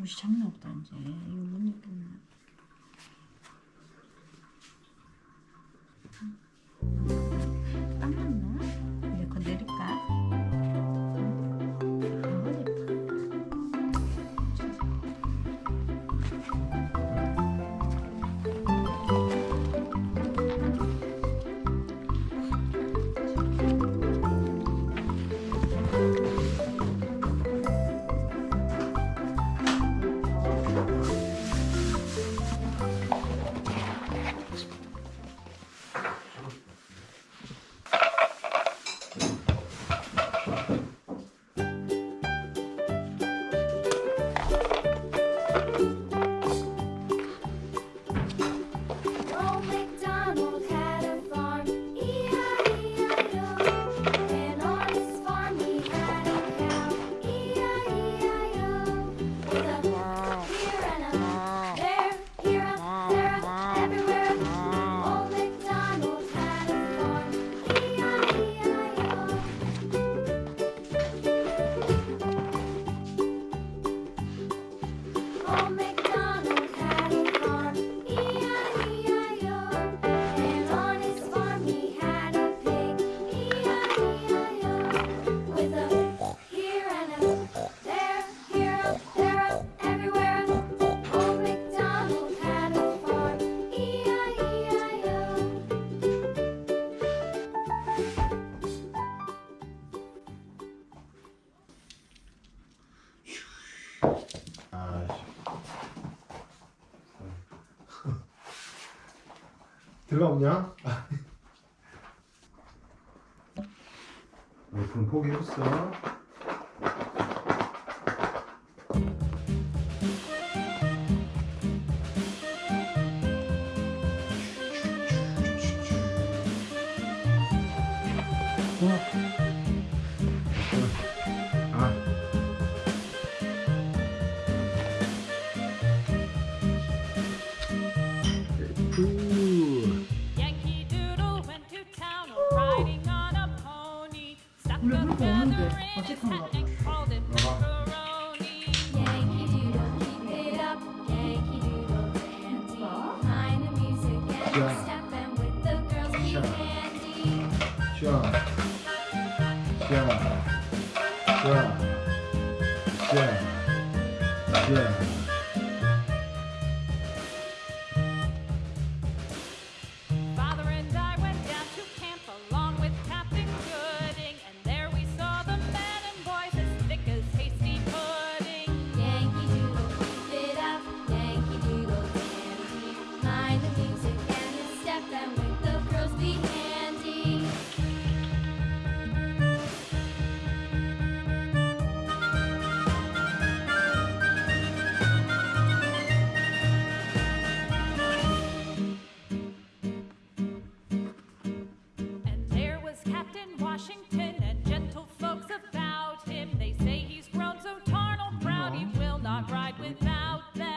옷이 장난 없다 이제. 이거 못 입겠나 들어가 없냐? 아. 어, 포기했어. 와. 샤, 샤, 샤, 샤, 샤. without them.